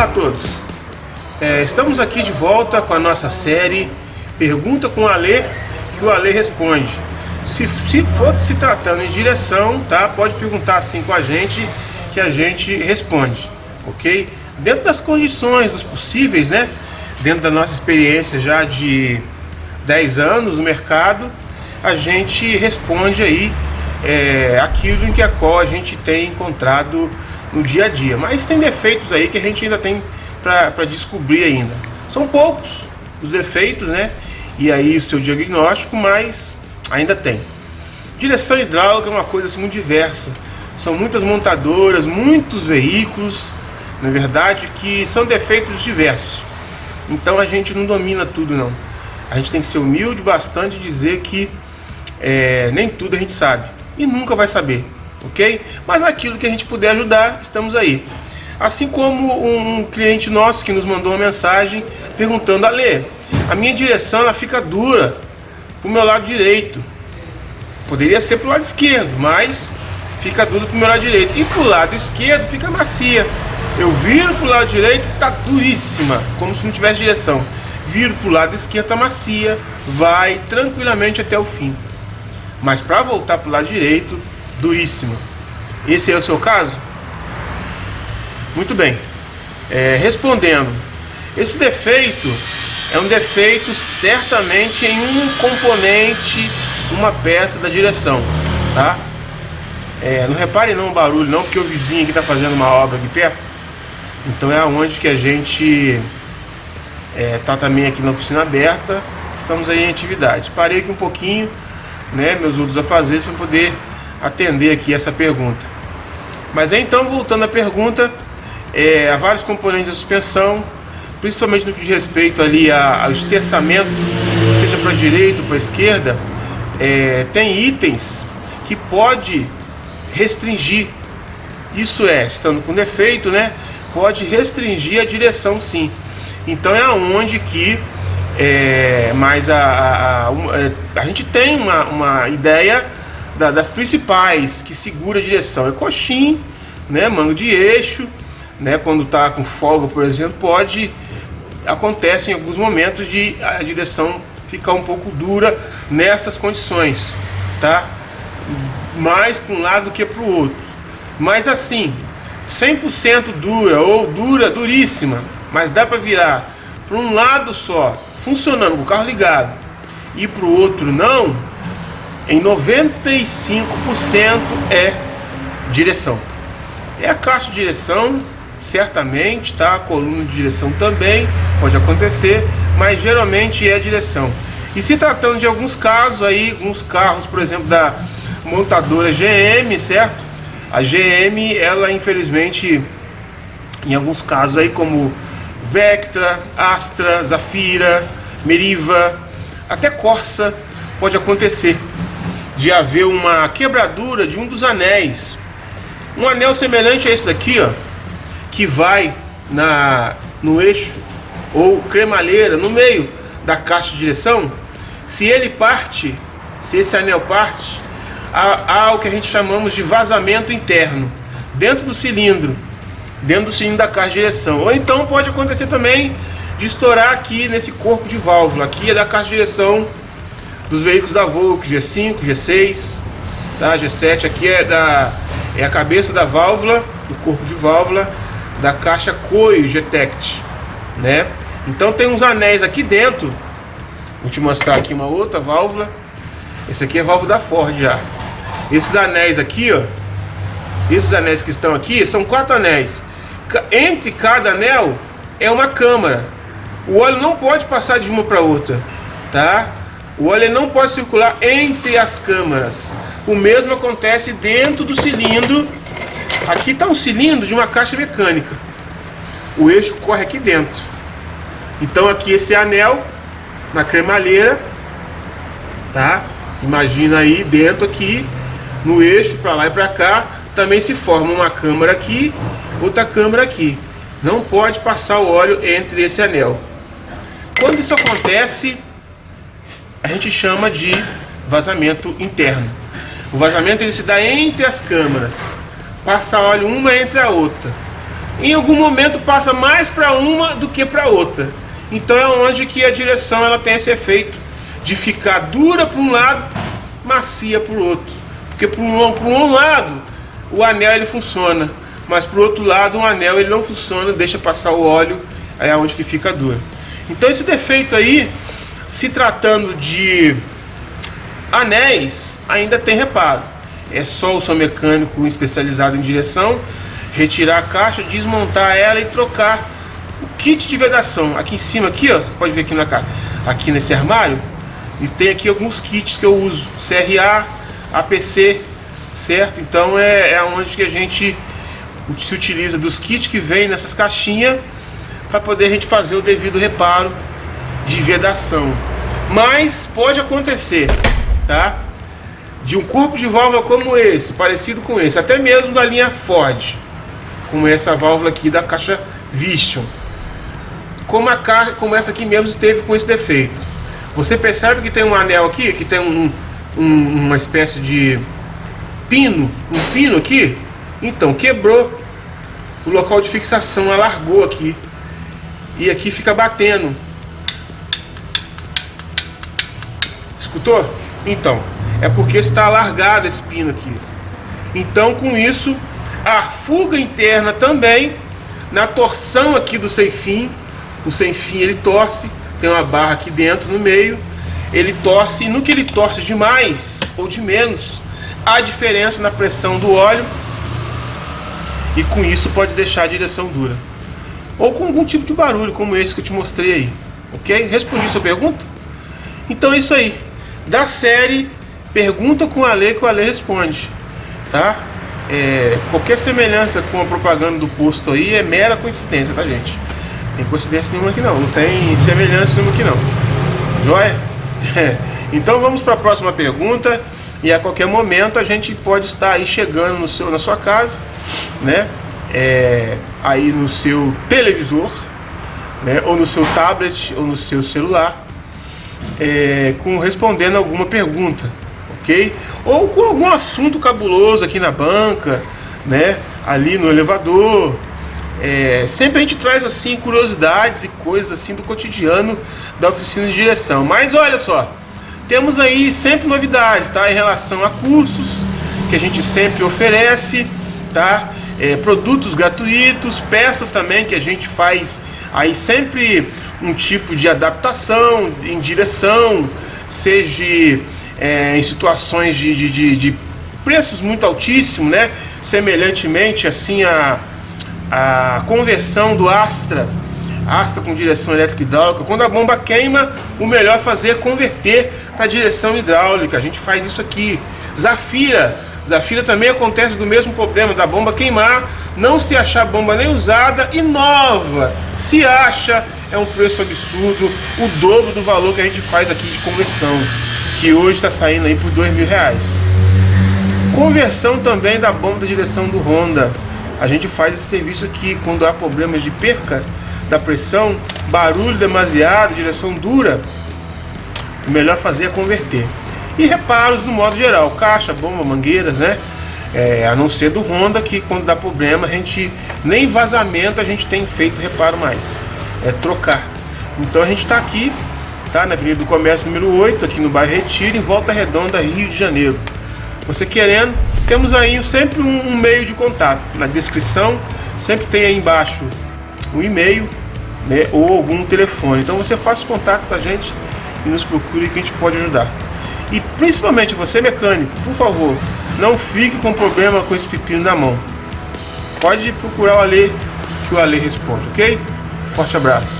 Olá a todos, é, estamos aqui de volta com a nossa série Pergunta com o Alê, que o Alê responde. Se, se for se tratando em direção, tá? Pode perguntar assim com a gente que a gente responde, ok? Dentro das condições, dos possíveis, né? Dentro da nossa experiência já de 10 anos no mercado, a gente responde aí é, aquilo em que a qual a gente tem encontrado no dia a dia. Mas tem defeitos aí que a gente ainda tem para descobrir ainda. São poucos os defeitos, né? E aí o seu diagnóstico, mas ainda tem. Direção hidráulica é uma coisa assim, muito diversa. São muitas montadoras, muitos veículos, na verdade, que são defeitos diversos. Então a gente não domina tudo não. A gente tem que ser humilde bastante e dizer que é, nem tudo a gente sabe. E nunca vai saber, ok? Mas aquilo que a gente puder ajudar, estamos aí. Assim como um cliente nosso que nos mandou uma mensagem perguntando, Ale, a minha direção ela fica dura para o meu lado direito. Poderia ser para o lado esquerdo, mas fica dura para o meu lado direito. E para o lado esquerdo fica macia. Eu viro para o lado direito, está duríssima, como se não tivesse direção. Viro para o lado esquerdo, está macia, vai tranquilamente até o fim. Mas para voltar para o lado direito, duríssima. Esse é o seu caso? Muito bem. É, respondendo, esse defeito é um defeito certamente em um componente, uma peça da direção, tá? É, não repare não o barulho não, porque o vizinho aqui está fazendo uma obra aqui perto. Então é onde que a gente está é, também aqui na oficina aberta, estamos aí em atividade. Parei aqui um pouquinho, né, meus outros afazeres para poder atender aqui essa pergunta. Mas então, voltando à pergunta, é, há vários componentes da suspensão, principalmente no que diz respeito ali ao esterçamento, seja para a direita ou para a esquerda, é, tem itens que pode restringir. Isso é, estando com defeito, né? Pode restringir a direção sim. Então é aonde que é, mas a, a, a, é, a, gente tem uma, uma ideia da, das principais que segura a direção. É coxim, né, mango de eixo, né, quando está com folga, por exemplo, pode acontece em alguns momentos de a direção ficar um pouco dura nessas condições, tá? Mais para um lado do que para o outro. Mas assim, 100% dura ou dura, duríssima, mas dá para virar para um lado só, funcionando com o carro ligado, e para o outro não, em 95% é direção. É a caixa de direção certamente, tá? A coluna de direção também pode acontecer, mas geralmente é direção. E se tratando de alguns casos aí, alguns carros, por exemplo, da montadora GM, certo? A GM, ela infelizmente, em alguns casos aí, como Vectra, Astra, Zafira, Meriva, até Corsa, pode acontecer de haver uma quebradura de um dos anéis. Um anel semelhante a esse daqui, ó, que vai na, no eixo ou cremalheira, no meio da caixa de direção, se ele parte, se esse anel parte, há, há o que a gente chamamos de vazamento interno, dentro do cilindro, dentro do cilindro da caixa de direção. Ou então pode acontecer também de estourar aqui nesse corpo de válvula, aqui é da caixa de direção dos veículos da Volkswagen, G5, G6, tá? G7, aqui é, da, é a cabeça da válvula, do corpo de válvula, da caixa Coio Getect, né? Então tem uns anéis aqui dentro. Vou te mostrar aqui uma outra válvula. Esse aqui é a válvula da Ford já. Esses anéis aqui, ó. Esses anéis que estão aqui são quatro anéis. Entre cada anel é uma câmara. O óleo não pode passar de uma para outra, tá? O óleo não pode circular entre as câmaras. O mesmo acontece dentro do cilindro Aqui está um cilindro de uma caixa mecânica. O eixo corre aqui dentro. Então aqui esse anel na cremalheira, tá? Imagina aí dentro aqui no eixo para lá e para cá também se forma uma câmara aqui, outra câmara aqui. Não pode passar o óleo entre esse anel. Quando isso acontece, a gente chama de vazamento interno. O vazamento ele se dá entre as câmaras passa óleo uma entre a outra. em algum momento passa mais para uma do que para outra. Então é onde que a direção ela tem esse efeito de ficar dura para um lado, macia para o outro. Porque para um, por um lado o anel ele funciona, mas o outro lado o anel ele não funciona, deixa passar o óleo, é onde que fica dura. Então esse defeito aí, se tratando de anéis, ainda tem reparo. É só o seu mecânico especializado em direção retirar a caixa, desmontar ela e trocar o kit de vedação. Aqui em cima, aqui, ó, você pode ver aqui na cara, aqui nesse armário, e tem aqui alguns kits que eu uso, CRA, APC, certo? Então é, é onde que a gente se utiliza dos kits que vem nessas caixinhas para poder a gente fazer o devido reparo de vedação. Mas pode acontecer, tá? De um corpo de válvula como esse, parecido com esse, até mesmo da linha Ford, como essa válvula aqui da caixa Vision, como a caixa, como essa aqui mesmo esteve com esse defeito. Você percebe que tem um anel aqui, que tem um, um, uma espécie de pino, um pino aqui? Então, quebrou o local de fixação, alargou aqui. E aqui fica batendo. Escutou? Então, é porque está alargado esse pino aqui. Então, com isso, a fuga interna também, na torção aqui do sem fim, o sem fim ele torce, tem uma barra aqui dentro no meio, ele torce, e no que ele torce de mais ou de menos, há diferença na pressão do óleo, e com isso pode deixar a direção dura. Ou com algum tipo de barulho, como esse que eu te mostrei aí. Ok? Respondi sua pergunta? Então é isso aí. Da série, pergunta com a lei que o Ale responde. Tá? É, qualquer semelhança com a propaganda do posto aí é mera coincidência, tá gente? tem coincidência nenhuma aqui não, não tem semelhança nenhuma aqui não. Joia? então vamos para a próxima pergunta e a qualquer momento a gente pode estar aí chegando no seu, na sua casa, né? É, aí no seu televisor, né? Ou no seu tablet ou no seu celular, é, com respondendo alguma pergunta, ok? Ou com algum assunto cabuloso aqui na banca, né? Ali no elevador, é, sempre a gente traz assim curiosidades e coisas assim do cotidiano da oficina de direção. Mas olha só, temos aí sempre novidades, tá? Em relação a cursos que a gente sempre oferece, tá? É, produtos gratuitos, peças também que a gente faz aí sempre um tipo de adaptação em direção, seja é, em situações de, de, de, de preços muito altíssimos, né? Semelhantemente assim a a conversão do Astra, Astra com direção elétrica hidráulica. Quando a bomba queima, o melhor é fazer é converter para direção hidráulica. A gente faz isso aqui. Zafira, Zafira também acontece do mesmo problema da bomba queimar, não se achar bomba nem usada e nova. Se acha, é um preço absurdo, o dobro do valor que a gente faz aqui de conversão, que hoje está saindo aí por dois mil reais. Conversão também da bomba da direção do Honda. A gente faz esse serviço aqui quando há problemas de perca da pressão, barulho demasiado, direção dura. O melhor fazer é converter. E reparos no modo geral, caixa, bomba, mangueiras, né? É, a não ser do Honda que quando dá problema a gente nem vazamento a gente tem feito reparo mais. É trocar. Então a gente está aqui, tá? Na Avenida do Comércio número 8, aqui no bairro Retiro, em Volta Redonda, Rio de Janeiro. Você querendo, temos aí sempre um, meio de contato. Na descrição sempre tem aí embaixo o e-mail né, ou algum telefone. Então você faça contato com a gente e nos procure que a gente pode ajudar. E principalmente você mecânico, por favor, não fique com problema com esse pepino na mão. Pode procurar o Ale que o Ale responde, ok? Forte abraço.